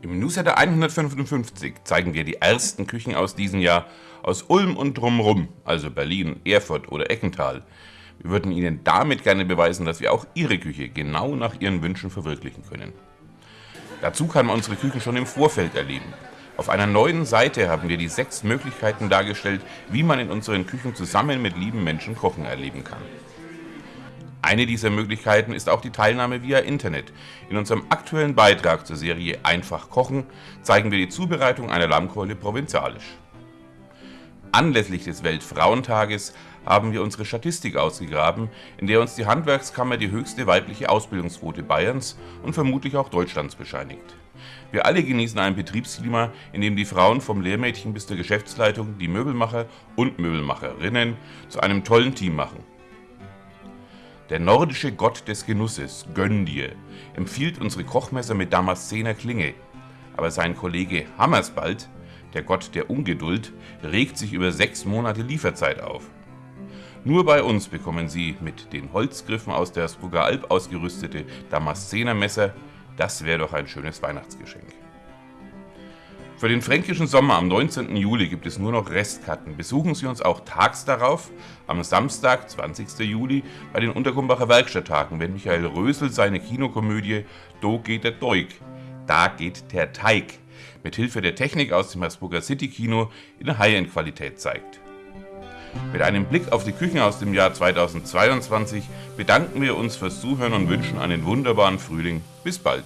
Im Newsletter 155 zeigen wir die ersten Küchen aus diesem Jahr aus Ulm und drumherum, also Berlin, Erfurt oder Eckental. Wir würden Ihnen damit gerne beweisen, dass wir auch Ihre Küche genau nach Ihren Wünschen verwirklichen können. Dazu kann man unsere Küchen schon im Vorfeld erleben. Auf einer neuen Seite haben wir die sechs Möglichkeiten dargestellt, wie man in unseren Küchen zusammen mit lieben Menschen Kochen erleben kann. Eine dieser Möglichkeiten ist auch die Teilnahme via Internet. In unserem aktuellen Beitrag zur Serie Einfach kochen zeigen wir die Zubereitung einer Lammkeule provinzialisch. Anlässlich des Weltfrauentages haben wir unsere Statistik ausgegraben, in der uns die Handwerkskammer die höchste weibliche Ausbildungsquote Bayerns und vermutlich auch Deutschlands bescheinigt. Wir alle genießen ein Betriebsklima, in dem die Frauen vom Lehrmädchen bis zur Geschäftsleitung die Möbelmacher und Möbelmacherinnen zu einem tollen Team machen. Der nordische Gott des Genusses, Göndir, empfiehlt unsere Kochmesser mit Damaszener Klinge, aber sein Kollege Hammersbald, der Gott der Ungeduld, regt sich über sechs Monate Lieferzeit auf. Nur bei uns bekommen Sie mit den Holzgriffen aus der Spuger Alp ausgerüstete Damaszener Messer, das wäre doch ein schönes Weihnachtsgeschenk. Für den fränkischen Sommer am 19. Juli gibt es nur noch Restkarten. Besuchen Sie uns auch tags darauf, am Samstag, 20. Juli, bei den Untergumbacher Werkstatttagen, wenn Michael Rösel seine Kinokomödie Do geht der Deug, da geht der Teig, mit Hilfe der Technik aus dem Habsburger City Kino in High-End-Qualität zeigt. Mit einem Blick auf die Küchen aus dem Jahr 2022 bedanken wir uns fürs Zuhören und wünschen einen wunderbaren Frühling. Bis bald!